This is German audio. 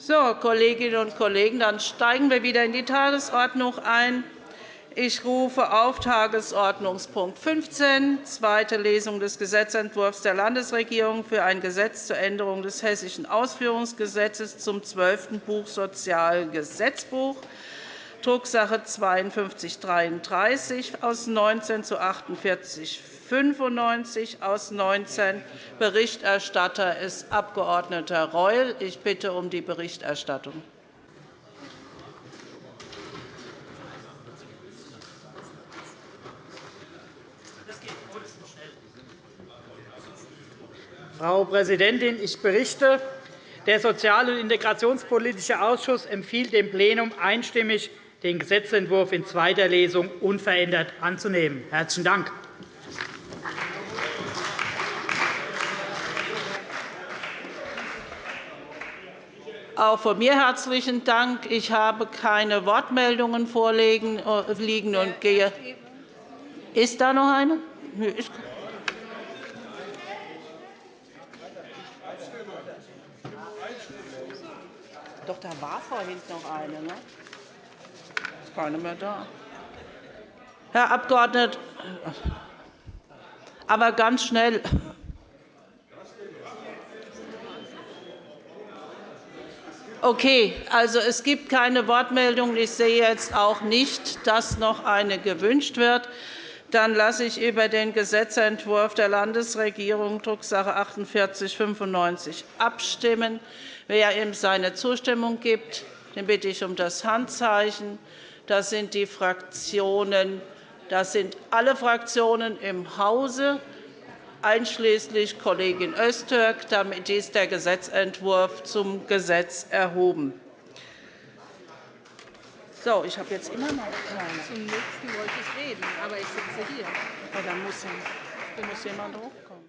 So, Kolleginnen und Kollegen, dann steigen wir wieder in die Tagesordnung ein. Ich rufe auf Tagesordnungspunkt 15, zweite Lesung des Gesetzentwurfs der Landesregierung für ein Gesetz zur Änderung des Hessischen Ausführungsgesetzes zum zwölften Buch Sozialgesetzbuch, Drucksache 52 33 aus 19 zu 48 95 aus 19. Berichterstatter ist Abg. Reul. Ich bitte um die Berichterstattung. Frau Präsidentin, ich berichte, der Sozial- und Integrationspolitische Ausschuss empfiehlt dem Plenum einstimmig, den Gesetzentwurf in zweiter Lesung unverändert anzunehmen. – Herzlichen Dank. Auch von mir herzlichen Dank. Ich habe keine Wortmeldungen vorliegen und gehe. Ist da noch eine? Doch, da war vorhin noch eine. Ne? Ist keine mehr da. Herr Abgeordneter, aber ganz schnell. Okay, also es gibt keine Wortmeldungen. Ich sehe jetzt auch nicht, dass noch eine gewünscht wird. Dann lasse ich über den Gesetzentwurf der Landesregierung Drucksache 4895 abstimmen. Wer ihm seine Zustimmung gibt, den bitte ich um das Handzeichen. Das sind die Fraktionen. Das sind alle Fraktionen im Hause einschließlich Kollegin Öztürk. Damit ist der Gesetzentwurf zum Gesetz erhoben. So, ich habe jetzt immer noch keine. Zum nächsten wollte ich reden, aber ich sitze hier. Ja, dann muss, muss jemand hochkommen.